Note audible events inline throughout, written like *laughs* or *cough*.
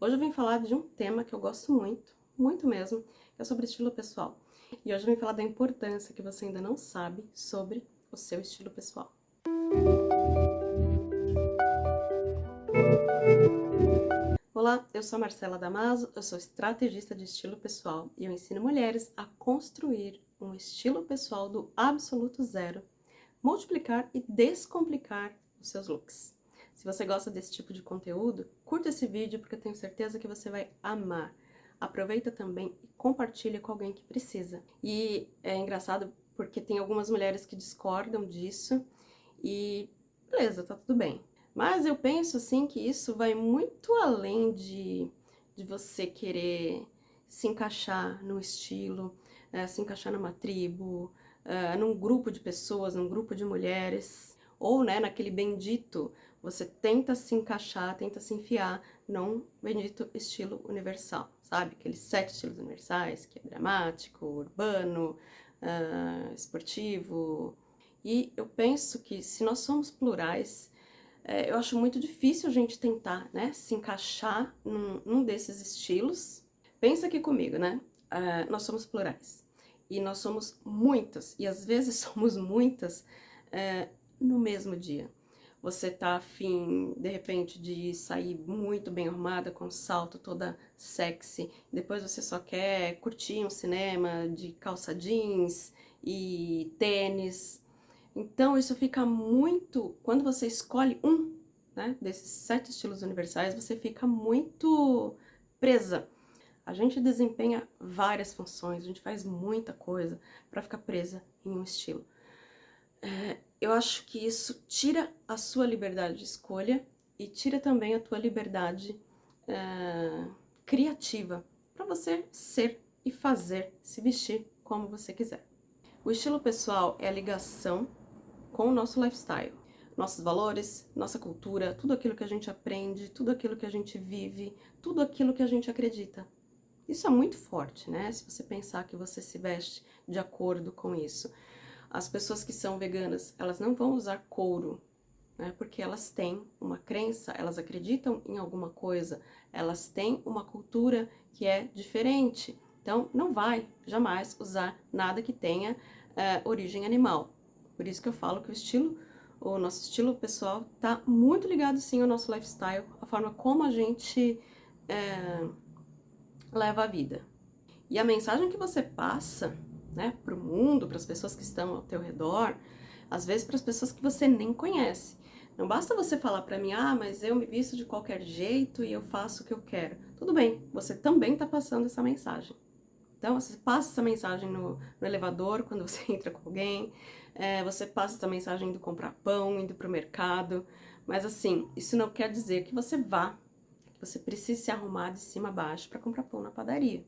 Hoje eu vim falar de um tema que eu gosto muito, muito mesmo, que é sobre estilo pessoal. E hoje eu vim falar da importância que você ainda não sabe sobre o seu estilo pessoal. Olá, eu sou Marcela Damaso, eu sou estrategista de estilo pessoal e eu ensino mulheres a construir um estilo pessoal do absoluto zero, multiplicar e descomplicar os seus looks. Se você gosta desse tipo de conteúdo, curta esse vídeo porque eu tenho certeza que você vai amar. Aproveita também e compartilha com alguém que precisa. E é engraçado porque tem algumas mulheres que discordam disso e beleza, tá tudo bem. Mas eu penso assim que isso vai muito além de, de você querer se encaixar no estilo, é, se encaixar numa tribo, é, num grupo de pessoas, num grupo de mulheres, ou né, naquele bendito você tenta se encaixar, tenta se enfiar num bendito estilo universal, sabe? Aqueles sete estilos universais, que é dramático, urbano, uh, esportivo. E eu penso que se nós somos plurais, é, eu acho muito difícil a gente tentar, né, se encaixar num, num desses estilos. Pensa aqui comigo, né? Uh, nós somos plurais. E nós somos muitas, e às vezes *laughs* somos muitas uh, no mesmo dia você tá afim, de repente, de sair muito bem arrumada, com salto toda sexy, depois você só quer curtir um cinema de calça jeans e tênis. Então, isso fica muito... Quando você escolhe um né, desses sete estilos universais, você fica muito presa. A gente desempenha várias funções, a gente faz muita coisa para ficar presa em um estilo. É, eu acho que isso tira a sua liberdade de escolha e tira também a tua liberdade uh, criativa para você ser e fazer, se vestir como você quiser. O estilo pessoal é a ligação com o nosso lifestyle, nossos valores, nossa cultura, tudo aquilo que a gente aprende, tudo aquilo que a gente vive, tudo aquilo que a gente acredita. Isso é muito forte, né? Se você pensar que você se veste de acordo com isso. As pessoas que são veganas, elas não vão usar couro, né? Porque elas têm uma crença, elas acreditam em alguma coisa, elas têm uma cultura que é diferente. Então, não vai jamais usar nada que tenha uh, origem animal. Por isso que eu falo que o estilo, o nosso estilo pessoal tá muito ligado sim ao nosso lifestyle, a forma como a gente uh, leva a vida. E a mensagem que você passa né, para o mundo, para as pessoas que estão ao teu redor, às vezes para as pessoas que você nem conhece. Não basta você falar para mim, ah, mas eu me visto de qualquer jeito e eu faço o que eu quero. Tudo bem, você também está passando essa mensagem. Então, você passa essa mensagem no, no elevador, quando você *laughs* entra com alguém, é, você passa essa mensagem indo comprar pão, indo para o mercado, mas assim, isso não quer dizer que você vá, que você precise se arrumar de cima a baixo para comprar pão na padaria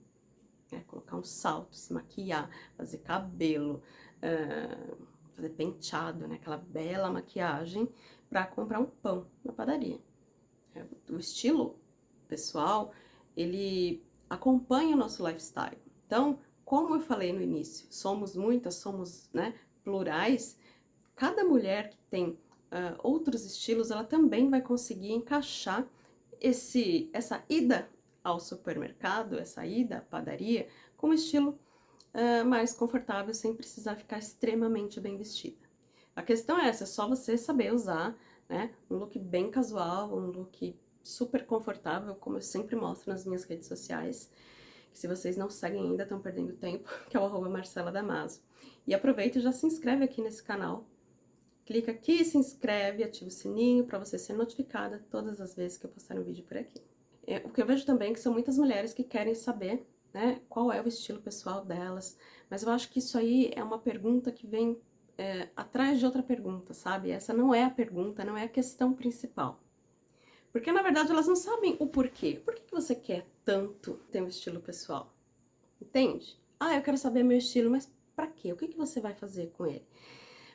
né? Colocar um salto, se maquiar, fazer cabelo, uh, fazer penteado, né? Aquela bela maquiagem para comprar um pão na padaria. É, o estilo pessoal, ele acompanha o nosso lifestyle. Então, como eu falei no início, somos muitas, somos né, plurais, cada mulher que tem uh, outros estilos, ela também vai conseguir encaixar esse, essa ida ao supermercado, essa ida à padaria, com um estilo uh, mais confortável, sem precisar ficar extremamente bem vestida. A questão é essa, é só você saber usar né, um look bem casual, um look super confortável, como eu sempre mostro nas minhas redes sociais, que se vocês não seguem ainda, estão perdendo tempo, *laughs* que é o arroba Marcela Damaso. E aproveita e já se inscreve aqui nesse canal, clica aqui, se inscreve, ativa o sininho para você ser notificada todas as vezes que eu postar um vídeo por aqui. É, o que eu vejo também é que são muitas mulheres que querem saber né, qual é o estilo pessoal delas, mas eu acho que isso aí é uma pergunta que vem é, atrás de outra pergunta, sabe? Essa não é a pergunta, não é a questão principal. Porque, na verdade, elas não sabem o porquê. Por que, que você quer tanto ter um estilo pessoal? Entende? Ah, eu quero saber meu estilo, mas pra quê? O que, que você vai fazer com ele?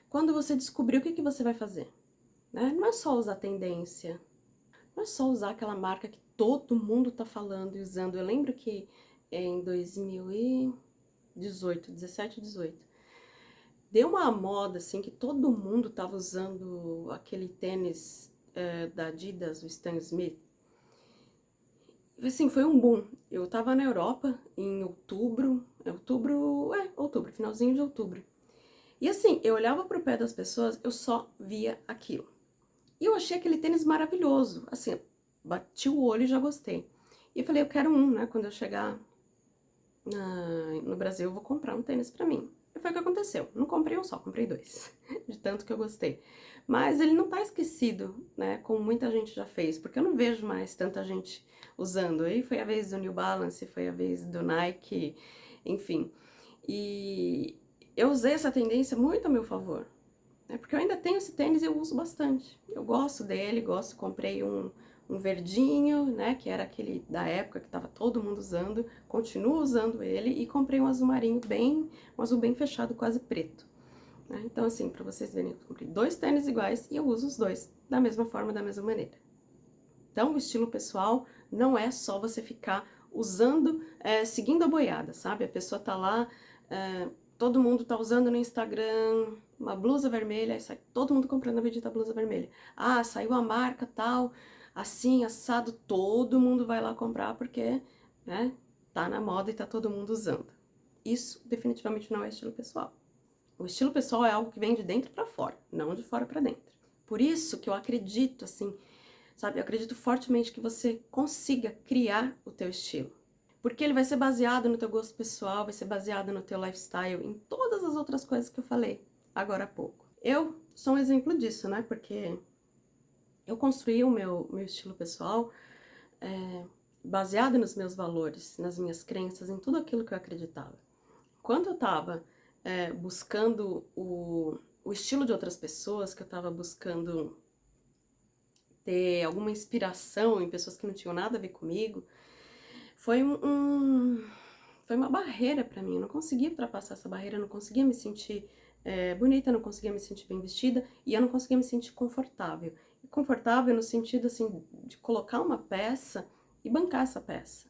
Quando você descobrir, o que, que você vai fazer? Né? Não é só usar tendência, não é só usar aquela marca que todo mundo tá falando e usando. Eu lembro que em 2018, 17, 18, deu uma moda, assim, que todo mundo tava usando aquele tênis é, da Adidas, o Stan Smith. assim, foi um boom. Eu tava na Europa em outubro, é outubro, é, outubro, finalzinho de outubro. E assim, eu olhava pro pé das pessoas, eu só via aquilo. E eu achei aquele tênis maravilhoso, assim, bati o olho e já gostei. E falei, eu quero um, né, quando eu chegar na, no Brasil, eu vou comprar um tênis pra mim. E foi o que aconteceu. Não comprei um só, comprei dois, *laughs* de tanto que eu gostei. Mas ele não tá esquecido, né, como muita gente já fez, porque eu não vejo mais tanta gente usando. Aí foi a vez do New Balance, foi a vez do Nike, enfim. E eu usei essa tendência muito a meu favor, né, porque eu ainda tenho esse tênis e eu uso bastante. Eu gosto dele, gosto, comprei um, um verdinho, né, que era aquele da época que tava todo mundo usando, continuo usando ele, e comprei um azul marinho bem, um azul bem fechado, quase preto. Né? Então, assim, para vocês verem, eu comprei dois tênis iguais e eu uso os dois da mesma forma, da mesma maneira. Então, o estilo pessoal não é só você ficar usando, é, seguindo a boiada, sabe? A pessoa tá lá, é, todo mundo tá usando no Instagram uma blusa vermelha, sai todo mundo comprando a bendita blusa vermelha. Ah, saiu a marca tal, assim, assado, todo mundo vai lá comprar porque, né, tá na moda e tá todo mundo usando. Isso definitivamente não é estilo pessoal. O estilo pessoal é algo que vem de dentro para fora, não de fora para dentro. Por isso que eu acredito, assim, sabe, eu acredito fortemente que você consiga criar o teu estilo. Porque ele vai ser baseado no teu gosto pessoal, vai ser baseado no teu lifestyle, em todas as outras coisas que eu falei agora há pouco. Eu sou um exemplo disso, né, porque eu construí o meu, meu estilo pessoal é, baseado nos meus valores, nas minhas crenças, em tudo aquilo que eu acreditava. Quando eu tava é, buscando o, o estilo de outras pessoas, que eu tava buscando ter alguma inspiração em pessoas que não tinham nada a ver comigo, foi um, foi uma barreira para mim. Eu não conseguia ultrapassar essa barreira, eu não conseguia me sentir é, bonita, não conseguia me sentir bem vestida e eu não conseguia me sentir confortável. Confortável no sentido assim de colocar uma peça e bancar essa peça,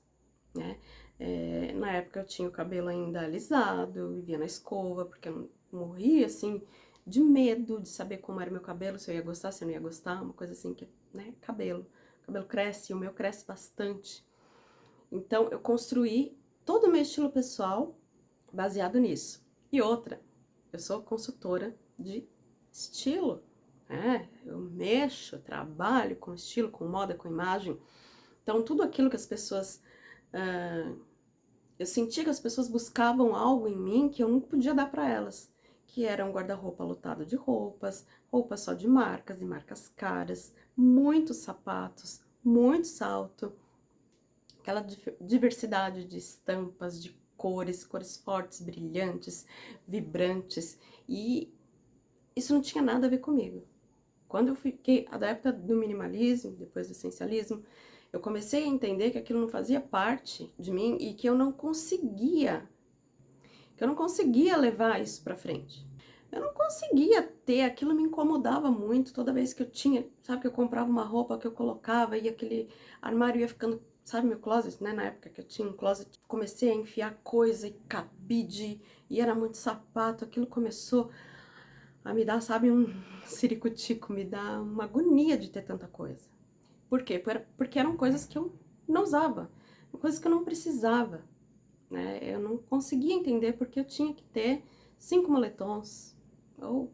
né? É, na época eu tinha o cabelo ainda alisado, eu vivia na escova, porque eu morria, assim, de medo de saber como era meu cabelo, se eu ia gostar, se eu não ia gostar, uma coisa assim que, né, cabelo. O cabelo cresce, o meu cresce bastante. Então, eu construí todo o meu estilo pessoal baseado nisso. E outra, eu sou consultora de estilo, né? Eu mexo, trabalho com estilo, com moda, com imagem. Então, tudo aquilo que as pessoas Uh, eu sentia que as pessoas buscavam algo em mim que eu não podia dar para elas, que era um guarda-roupa lotado de roupas, roupas só de marcas e marcas caras, muitos sapatos, muito salto, aquela diversidade de estampas, de cores, cores fortes, brilhantes, vibrantes, e isso não tinha nada a ver comigo. Quando eu fiquei, época do minimalismo, depois do essencialismo, eu comecei a entender que aquilo não fazia parte de mim e que eu não conseguia, que eu não conseguia levar isso pra frente. Eu não conseguia ter, aquilo me incomodava muito toda vez que eu tinha, sabe, que eu comprava uma roupa que eu colocava e aquele armário ia ficando, sabe, meu closet, né, na época que eu tinha um closet, comecei a enfiar coisa e cabide, e era muito sapato, aquilo começou a me dar, sabe, um *laughs* ciricutico, me dá uma agonia de ter tanta coisa. Por quê? Porque eram coisas que eu não usava, coisas que eu não precisava. Né? Eu não conseguia entender porque eu tinha que ter cinco moletons ou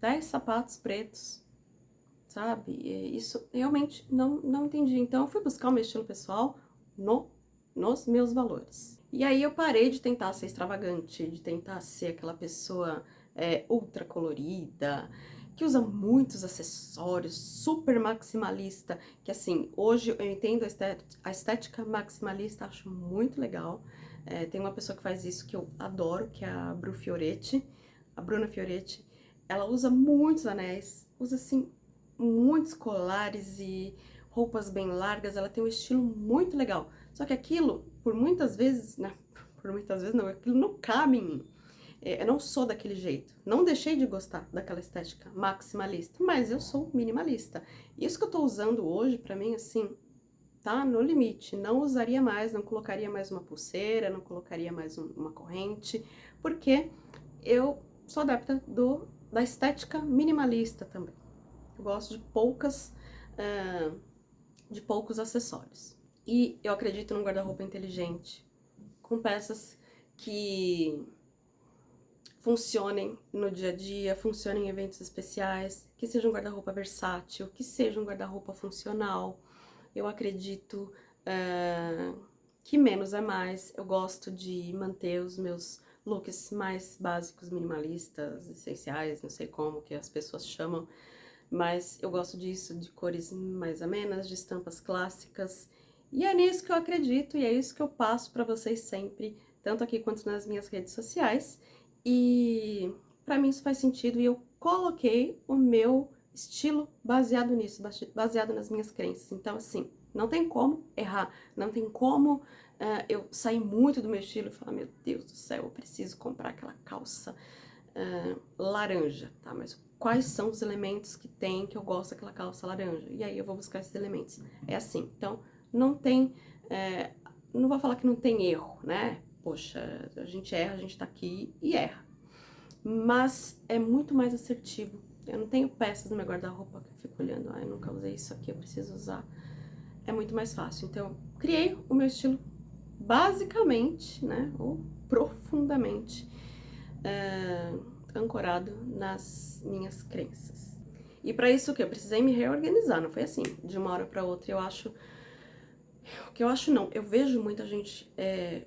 dez sapatos pretos, sabe? Isso realmente não, não entendi. Então eu fui buscar o meu estilo pessoal no, nos meus valores. E aí eu parei de tentar ser extravagante, de tentar ser aquela pessoa é, ultra colorida, que usa muitos acessórios, super maximalista, que assim, hoje eu entendo a estética, a estética maximalista, acho muito legal. É, tem uma pessoa que faz isso que eu adoro, que é a Bru Fioretti, a Bruna Fioretti. Ela usa muitos anéis, usa assim, muitos colares e roupas bem largas, ela tem um estilo muito legal. Só que aquilo, por muitas vezes, né, por muitas vezes não, aquilo não cabe em mim. É, eu não sou daquele jeito. Não deixei de gostar daquela estética maximalista, mas eu sou minimalista. Isso que eu tô usando hoje, pra mim, assim, tá no limite. Não usaria mais, não colocaria mais uma pulseira, não colocaria mais um, uma corrente, porque eu sou adepta do, da estética minimalista também. Eu gosto de poucas, uh, de poucos acessórios. E eu acredito num guarda-roupa inteligente, com peças que funcionem no dia a dia, funcionem em eventos especiais, que seja um guarda-roupa versátil, que seja um guarda-roupa funcional. Eu acredito uh, que menos é mais. Eu gosto de manter os meus looks mais básicos, minimalistas, essenciais, não sei como que as pessoas chamam, mas eu gosto disso, de cores mais amenas, de estampas clássicas, e é nisso que eu acredito e é isso que eu passo para vocês sempre, tanto aqui quanto nas minhas redes sociais, e para mim isso faz sentido e eu coloquei o meu estilo baseado nisso, baseado nas minhas crenças, então assim, não tem como errar, não tem como uh, eu sair muito do meu estilo e falar, meu Deus do céu, eu preciso comprar aquela calça uh, laranja, tá? Mas quais são os elementos que tem que eu gosto daquela calça laranja? E aí eu vou buscar esses elementos. É assim, então não tem, é, não vou falar que não tem erro, né? Poxa, a gente erra, a gente tá aqui e erra. Mas é muito mais assertivo. Eu não tenho peças no meu guarda-roupa que eu fico olhando, ah, eu nunca usei isso aqui, eu preciso usar. É muito mais fácil. Então, criei o meu estilo basicamente, né, ou profundamente é, ancorado nas minhas crenças. E para isso o que? Eu precisei me reorganizar, não foi assim, de uma hora para outra. Eu acho... O que eu acho não, eu vejo muita gente é,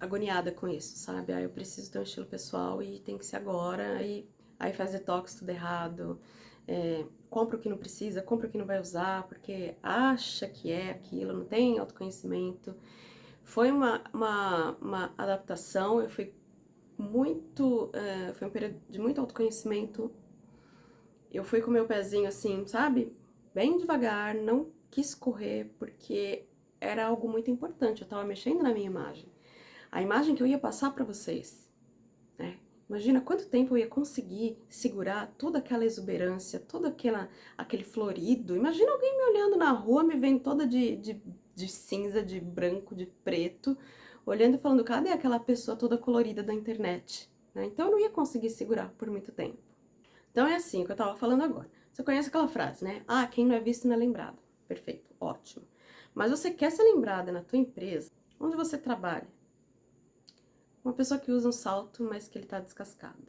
agoniada com isso, sabe? Ah, eu preciso ter um estilo pessoal e tem que ser agora, aí, aí faz detox tudo errado, é, compra o que não precisa, compra o que não vai usar, porque acha que é aquilo, não tem autoconhecimento. Foi uma, uma, uma adaptação, eu fui muito, uh, foi um período de muito autoconhecimento. Eu fui com meu pezinho assim, sabe? Bem devagar, não quis correr, porque era algo muito importante, eu tava mexendo na minha imagem. A imagem que eu ia passar para vocês, né? Imagina quanto tempo eu ia conseguir segurar toda aquela exuberância, todo aquela, aquele florido. Imagina alguém me olhando na rua, me vendo toda de, de, de cinza, de branco, de preto, olhando e falando, cadê aquela pessoa toda colorida da internet? Né? Então eu não ia conseguir segurar por muito tempo. Então é assim que eu tava falando agora. Você conhece aquela frase, né? Ah, quem não é visto não é lembrado. Perfeito, ótimo. Mas você quer ser lembrada na tua empresa, onde você trabalha? Uma pessoa que usa um salto, mas que ele tá descascado.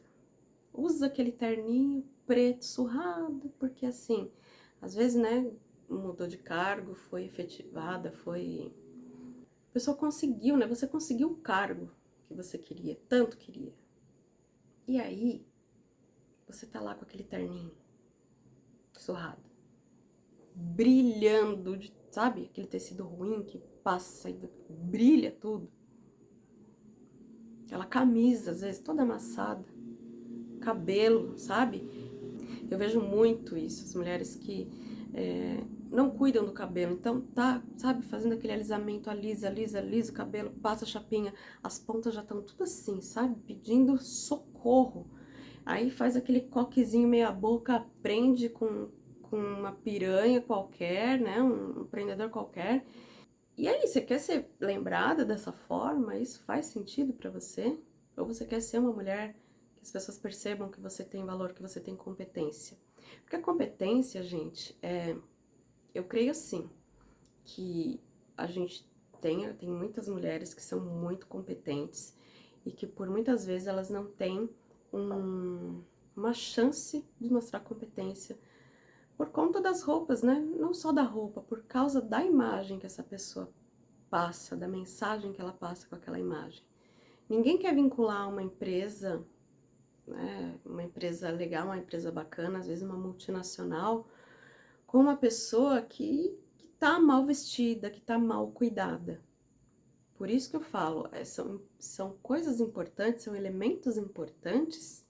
Usa aquele terninho preto, surrado, porque assim, às vezes, né, mudou de cargo, foi efetivada, foi a pessoa conseguiu, né? Você conseguiu o cargo que você queria, tanto queria. E aí, você tá lá com aquele terninho surrado, brilhando, de, sabe? Aquele tecido ruim que passa e brilha tudo. Aquela camisa, às vezes, toda amassada. Cabelo, sabe? Eu vejo muito isso, as mulheres que é, não cuidam do cabelo, então tá, sabe, fazendo aquele alisamento, alisa, alisa, alisa o cabelo, passa a chapinha, as pontas já estão tudo assim, sabe, pedindo socorro. Aí faz aquele coquezinho meia boca, prende com, com uma piranha qualquer, né, um, prendedor qualquer. E aí, você quer ser lembrada dessa forma? Isso faz sentido para você? Ou você quer ser uma mulher que as pessoas percebam que você tem valor, que você tem competência? Porque a competência, gente, é eu creio assim, que a gente tem, tem muitas mulheres que são muito competentes e que por muitas vezes elas não têm um, uma chance de mostrar competência por conta das roupas, né? Não só da roupa, por causa da imagem que essa pessoa passa, da mensagem que ela passa com aquela imagem. Ninguém quer vincular uma empresa, né, uma empresa legal, uma empresa bacana, às vezes uma multinacional, com uma pessoa que, que tá mal vestida, que tá mal cuidada. Por isso que eu falo, é, são, são coisas importantes, são elementos importantes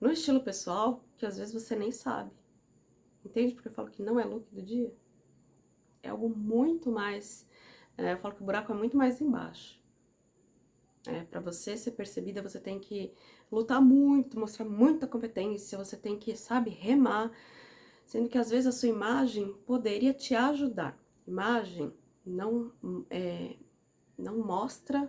no estilo pessoal que às vezes você nem sabe. Entende? Porque eu falo que não é look do dia. É algo muito mais... É, eu falo que o buraco é muito mais embaixo. É, para você ser percebida, você tem que lutar muito, mostrar muita competência, você tem que, sabe, remar, sendo que às vezes a sua imagem poderia te ajudar. Imagem não, é, não mostra,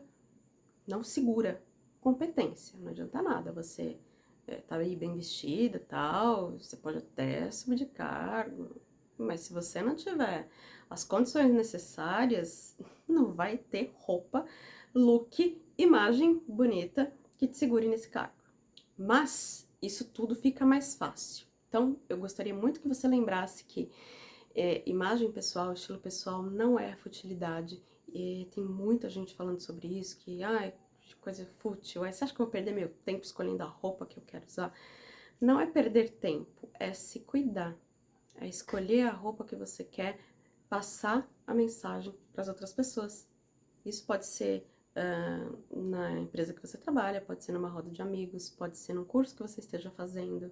não segura competência, não adianta nada você é, tá aí bem vestida tal, você pode até subir de cargo, mas se você não tiver as condições necessárias, *laughs* não vai ter roupa, look, imagem bonita que te segure nesse cargo. Mas isso tudo fica mais fácil. Então, eu gostaria muito que você lembrasse que é, imagem pessoal, estilo pessoal não é futilidade. E tem muita gente falando sobre isso, que ah, é coisa fútil. Aí você acha que eu vou perder meu tempo escolhendo a roupa que eu quero usar? Não é perder tempo, é se cuidar. É escolher a roupa que você quer, passar a mensagem para as outras pessoas. Isso pode ser uh, na empresa que você trabalha, pode ser numa roda de amigos, pode ser num curso que você esteja fazendo.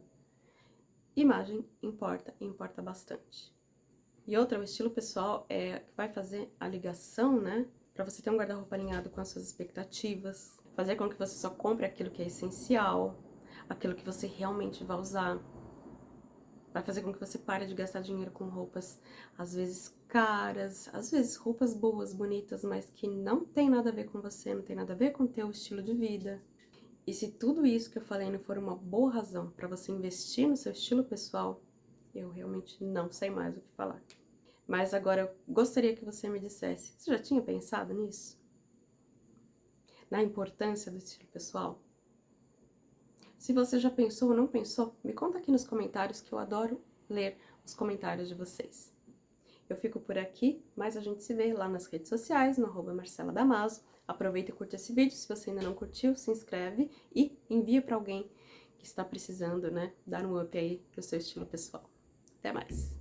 Imagem importa, importa bastante. E outra, o estilo pessoal é vai fazer a ligação, né? Para você ter um guarda-roupa alinhado com as suas expectativas, fazer com que você só compre aquilo que é essencial, aquilo que você realmente vai usar. Vai fazer com que você pare de gastar dinheiro com roupas, às vezes caras, às vezes roupas boas, bonitas, mas que não tem nada a ver com você, não tem nada a ver com o teu estilo de vida. E se tudo isso que eu falei não for uma boa razão para você investir no seu estilo pessoal, eu realmente não sei mais o que falar. Mas agora eu gostaria que você me dissesse, você já tinha pensado nisso? Na importância do estilo pessoal? Se você já pensou ou não pensou, me conta aqui nos comentários que eu adoro ler os comentários de vocês. Eu fico por aqui, mas a gente se vê lá nas redes sociais, no arroba Marcela Damaso. Aproveita e curte esse vídeo, se você ainda não curtiu, se inscreve e envia para alguém que está precisando, né, dar um up aí pro seu estilo pessoal. Até mais!